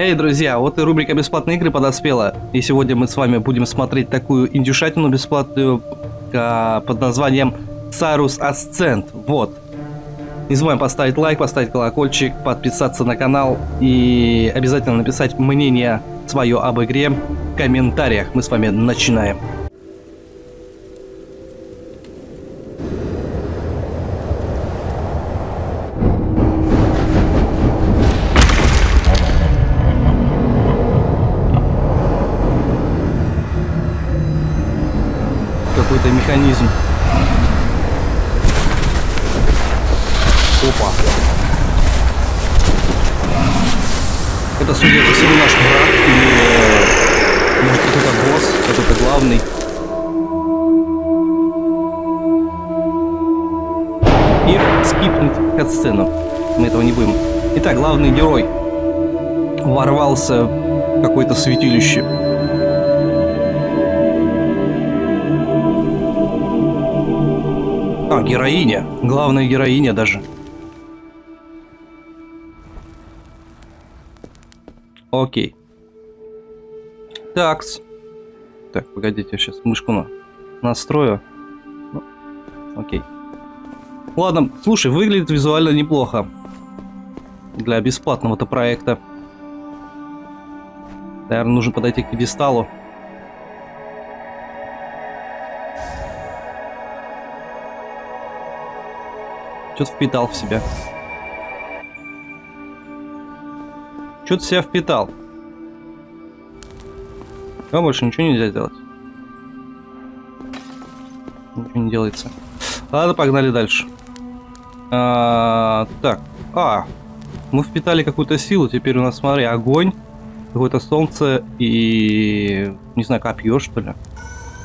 Эй, друзья, вот и рубрика «Бесплатные игры» подоспела. И сегодня мы с вами будем смотреть такую индюшатину бесплатную а, под названием Cyrus Ascent. Вот. Не забываем поставить лайк, поставить колокольчик, подписаться на канал и обязательно написать мнение свое об игре в комментариях. Мы с вами начинаем. Какой-то механизм. Опа. Это, судя по всему, наш брат или может какой-то босс, какой-то главный. И скипнуть катсцену. Мы этого не будем. Итак, главный герой ворвался в какое-то святилище. Героиня. Главная героиня даже. Окей. Такс. Так, погодите, я сейчас мышку на... настрою. Ну, окей. Ладно, слушай, выглядит визуально неплохо. Для бесплатного-то проекта. Наверное, нужно подойти к пьедесталу. Что-то впитал в себя. Что-то себя впитал. А больше ничего нельзя сделать. Ничего не делается. Ладно, погнали дальше. А, так. А, мы впитали какую-то силу. Теперь у нас, смотри, огонь, какое-то солнце и... Не знаю, копье, что ли?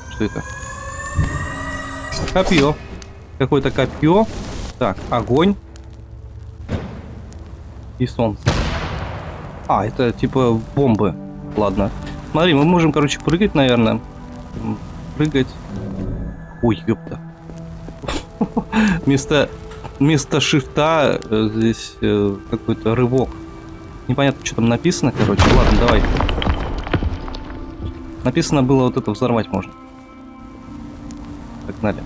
Что это? Копье. Какое-то копье. Так, огонь. И солнце. А, это типа бомбы. Ладно. Смотри, мы можем, короче, прыгать, наверное. Прыгать. Ой, ёпта. Вместо, вместо шифта э, здесь э, какой-то рывок. Непонятно, что там написано, короче. Ладно, давай. Написано было вот это взорвать можно. Погнали.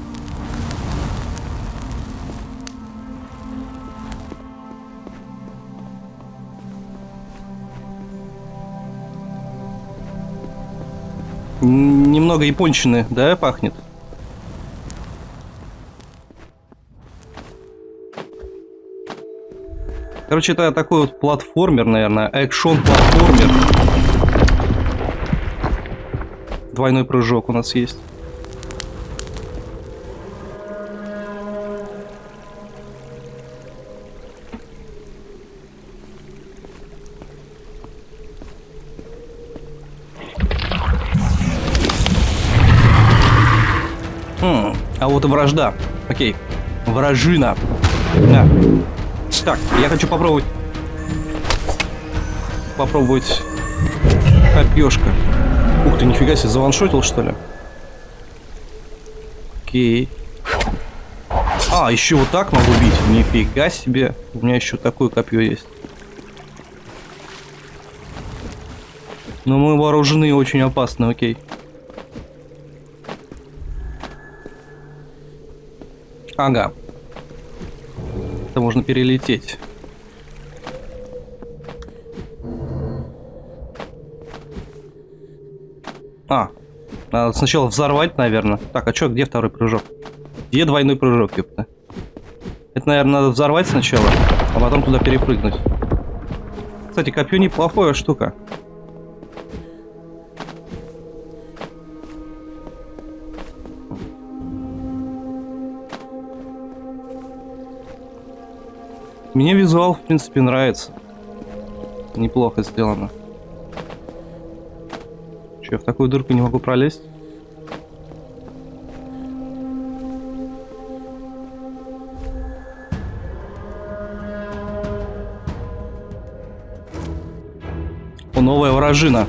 Немного япончины, да, пахнет? Короче, это такой вот платформер, наверное, экшон-платформер. Двойной прыжок у нас есть. И вражда. Окей. Вражина. Да. Так, я хочу попробовать... Попробовать... Копьешка. Ух ты, нифига себе, заваншотил, что ли? Окей. А, еще вот так могу бить. Нифига себе. У меня еще такое копье есть. Но мы вооружены очень опасно, окей. Ага. Это можно перелететь. А, надо сначала взорвать, наверное. Так, а что, где второй прыжок? Где двойной прыжок, ёпта? Это, наверное, надо взорвать сначала, а потом туда перепрыгнуть. Кстати, копье неплохая штука. Мне визуал, в принципе, нравится. Неплохо сделано. Че, я в такую дырку не могу пролезть? О, новая вражина.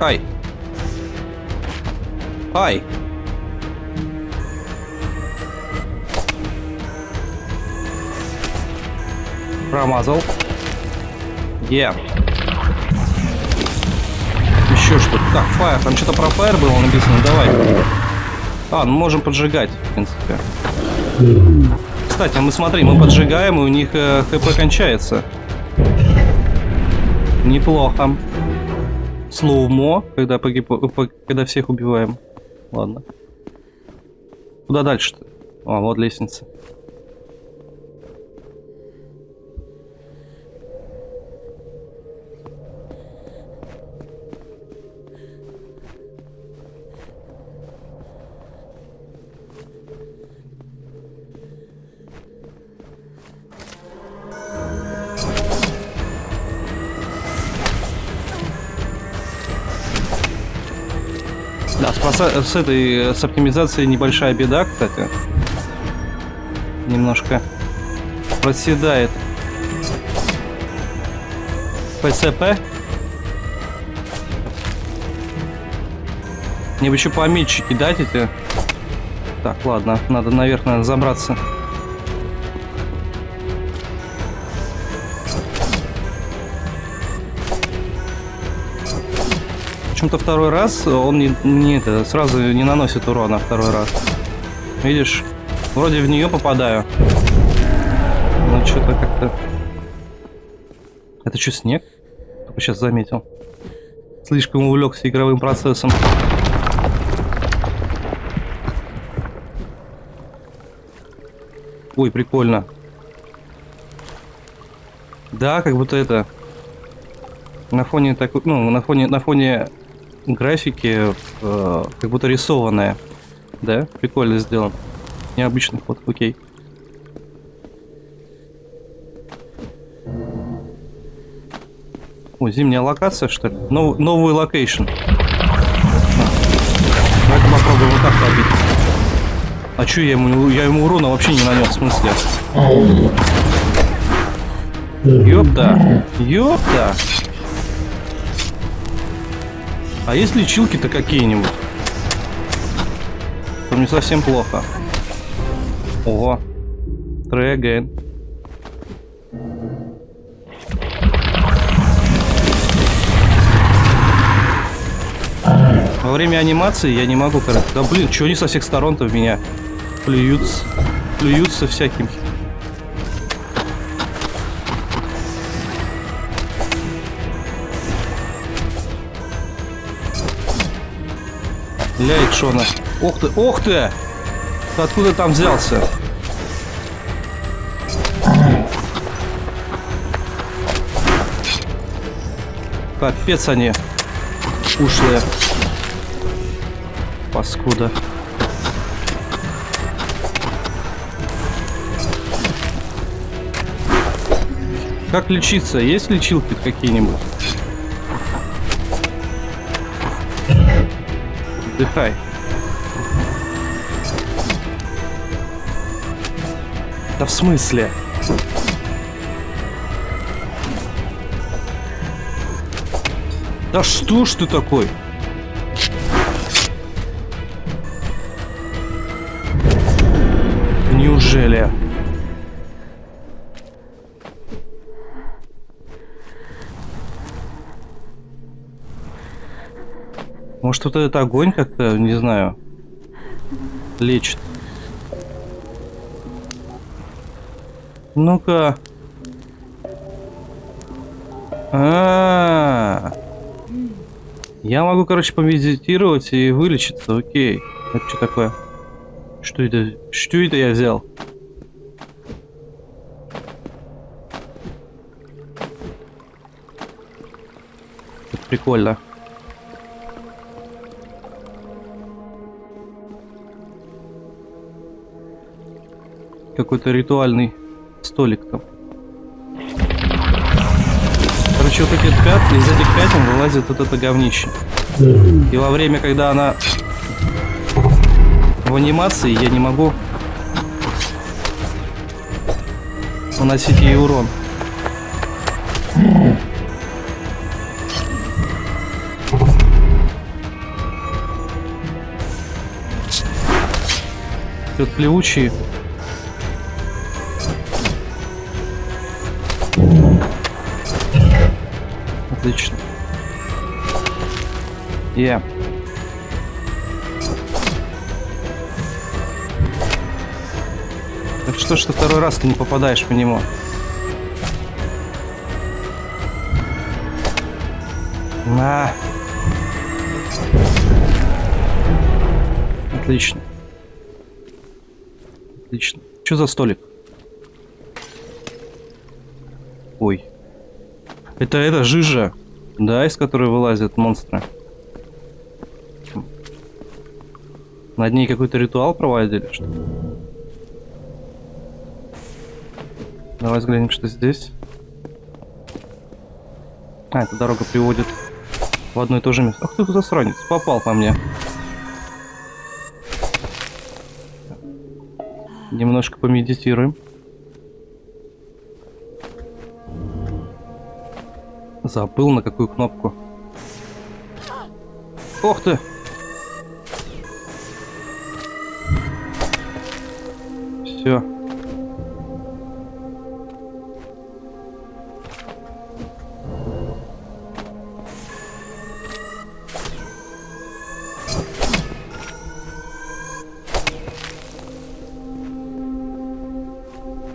Ай. Ай. Промазал. Е. Еще что-то. Так, фаер. Там что-то про фаер было написано. Давай. А, ну можем поджигать, в принципе. Кстати, мы смотри, мы поджигаем, и у них э, хп кончается. Неплохо. Слоумо, когда, погиб... по- когда всех убиваем. Ладно. Куда дальше-то? А, вот лестница. Да, с, этой, с оптимизацией небольшая беда, кстати. Немножко проседает. ПСП. Мне бы еще пометчики кидать эти. Так, ладно, надо наверх, наверное, забраться. Почему-то второй раз он не, не это, сразу не наносит урона второй раз. Видишь? Вроде в нее попадаю. Но что-то как-то... Это что, снег? Только сейчас заметил. Слишком увлекся игровым процессом. Ой, прикольно. Да, как будто это... На фоне такой, ну, на фоне, на фоне графики, э, как будто рисованная. Да, прикольно сделан. Необычный ход, окей. О, зимняя локация, что ли? Нов, новый location. Давай-ка попробуем вот так побить. А чё я ему, я ему урона вообще не нанес, в смысле? Ёпта, ёпта. А есть лечилки-то какие-нибудь? То мне совсем плохо. Ого. Again. Во время анимации я не могу. Да блин, что они со всех сторон-то в меня плюются, плюются всяким. Ля, Икшона. Ух ты, ух ты! Ты откуда там взялся? Капец они ушлые. Паскуда. Как лечиться? Есть лечилки какие-нибудь? Отдыхай. Да в смысле? Да что ж ты такой? Вот этот огонь как-то, не знаю, лечит. Ну-ка. А, -а, а Я могу, короче, помедитировать и вылечиться, окей. Это что такое? Что это? Что это я взял? Прикольно. Какой-то ритуальный столик там. Короче, вот эти пят, из этих пятен вылазит вот это говнище. И во время, когда она в анимации, я не могу наносить ей урон. Тут плевучие. Отлично. Я. Так что ж ты второй раз ты не попадаешь по нему? На. Отлично. Отлично. Что за столик? Ой. Это это жижа, да, из которой вылазят монстры. Над ней какой-то ритуал проводили, что ли? Давай взглянем, что здесь. А, эта дорога приводит в одно и то же место. Ах ты засранец, попал по мне. Немножко помедитируем. Забыл на какую кнопку. Ох ты! Все.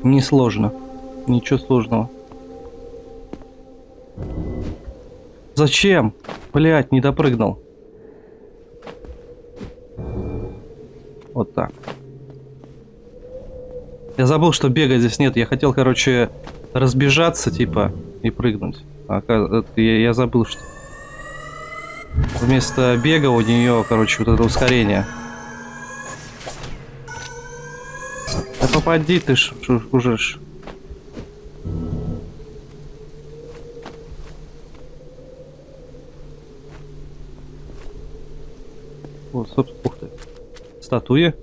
Несложно. Ничего сложного. Зачем? Блять, не допрыгнул. Вот так. Я забыл, что бега здесь нет. Я хотел, короче, разбежаться, типа, и прыгнуть. А я, я забыл, что вместо бега у нее, короче, вот это ускорение. Да попади ты ж, уже ж. Собственно, ух ты. Статуи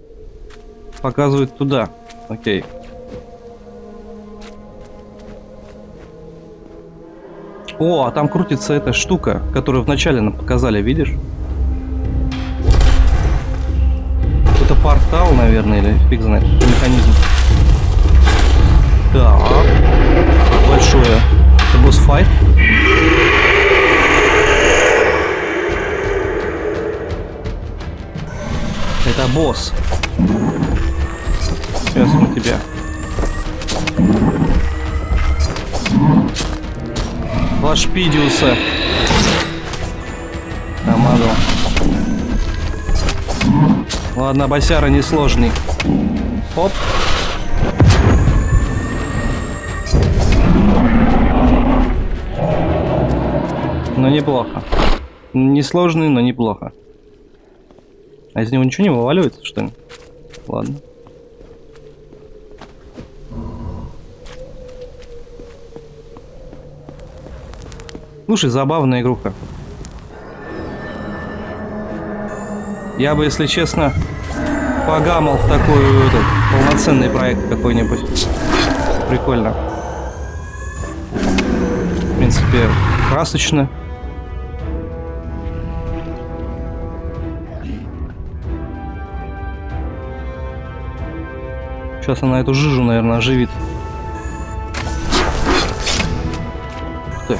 показывают туда. Окей. О, а там крутится эта штука, которую вначале нам показали, видишь? Это портал, наверное, или фиг знает, механизм. Так. Большое. Это босс-файт. Это босс. Сейчас мы тебя. Лашпидиуса. Намазал. Ладно, босяра несложный. Оп. Но неплохо. Несложный, но неплохо. А из него ничего не вываливается, что ли? Ладно. Слушай, забавная игруха. Я бы, если честно, погамал в такой этот, полноценный проект какой-нибудь. Прикольно. В принципе, красочно. Сейчас она эту жижу, наверное, оживит. Ты.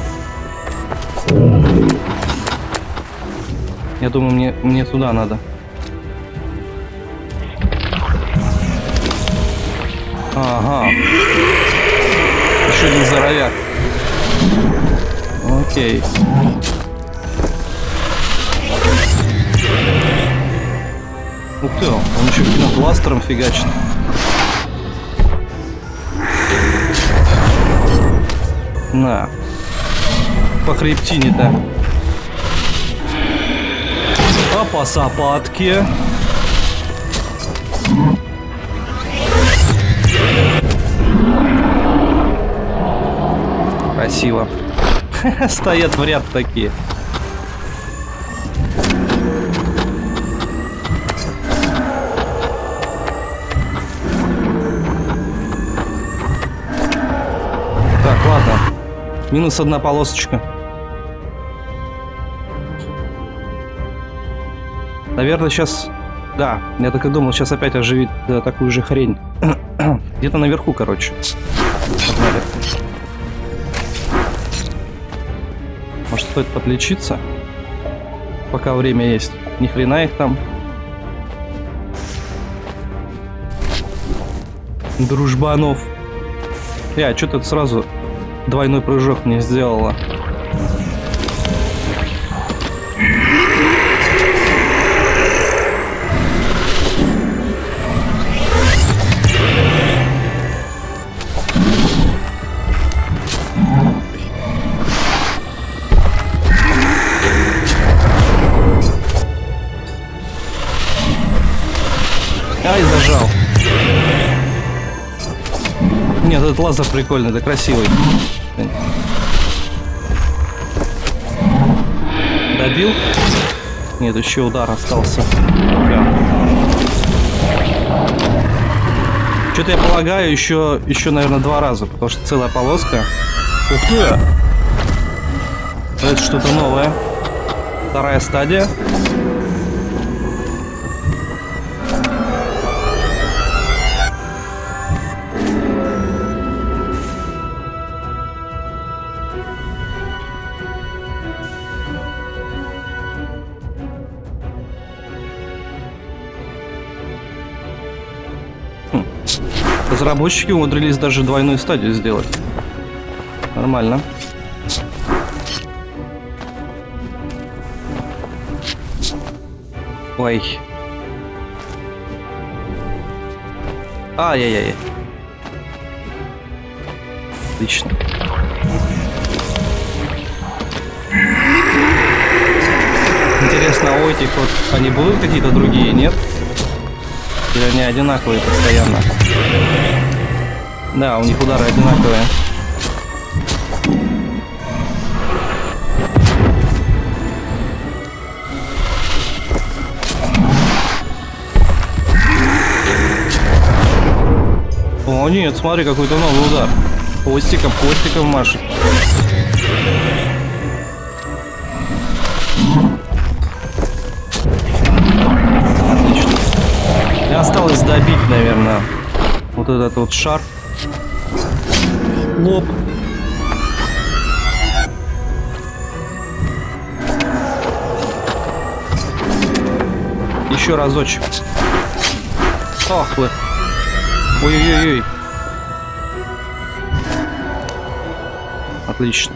Я думаю, мне, мне туда надо. Ага. Еще один здоровяк. Окей. Ух ты, он еще бластером фигачит. На. По хребтине-то. А по сапатке. Красиво. Стоят в ряд такие. Минус одна полосочка. Наверное, сейчас... Да, я так и думал, сейчас опять оживит да, такую же хрень. Где-то наверху, короче. Может, стоит подлечиться. Пока время есть. Ни хрена их там. Дружбанов. Я, что тут сразу двойной прыжок не сделала? Ай, зажал. Нет, этот лазер прикольный, да красивый. Добил? Нет, еще удар остался. Что-то я полагаю, еще, еще, наверное, два раза, потому что целая полоска. Ух ты! Это что-то новое. Вторая стадия. Разработчики умудрились даже двойную стадию сделать. Нормально. Ой. Ай-яй-яй. Отлично. Интересно, а у этих вот они будут какие-то другие, нет? Или они одинаковые постоянно? Да, у них удары одинаковые. О, нет, смотри, какой-то новый удар. Хвостиком, хвостиком машет. Добить, наверное, вот этот вот шар. Лоб. Еще разочек. Ох вы. Ой-ой-ой. Отлично.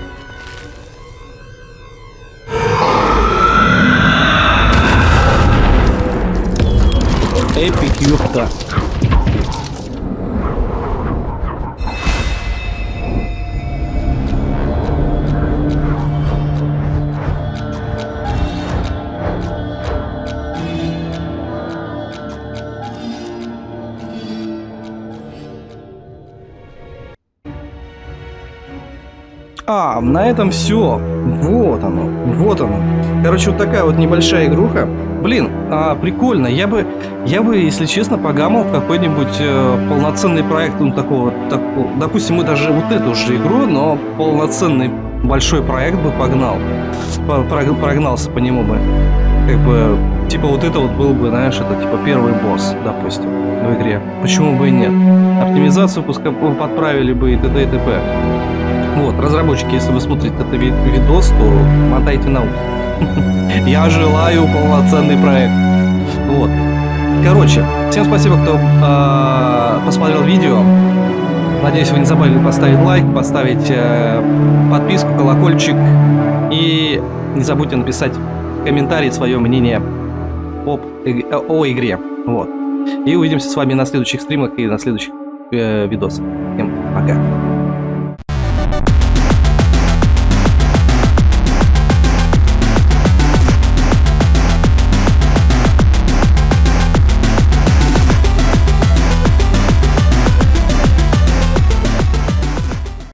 Эпик, ёпта. На этом все. Вот оно, вот оно. Короче, вот такая вот небольшая игруха. Блин, а, прикольно. Я бы, я бы, если честно, погамал какой-нибудь э, полноценный проект, ну такого, такого. Допустим, мы даже вот эту же игру, но полноценный большой проект бы погнал, прогнался по нему бы. Как бы, типа вот это вот был бы, знаешь, это типа первый босс, допустим, в игре. Почему бы и нет? Оптимизацию пускай подправили бы и т.д. и т.п. Вот, разработчики, если вы смотрите этот видос, то мотайте на ус. Я желаю полноценный проект. Вот. Короче, всем спасибо, кто э, посмотрел видео. Надеюсь, вы не забыли поставить лайк, поставить э, подписку, колокольчик. И не забудьте написать комментарий, свое мнение об, э, о игре. Вот. И увидимся с вами на следующих стримах и на следующих э, видосах. Всем пока.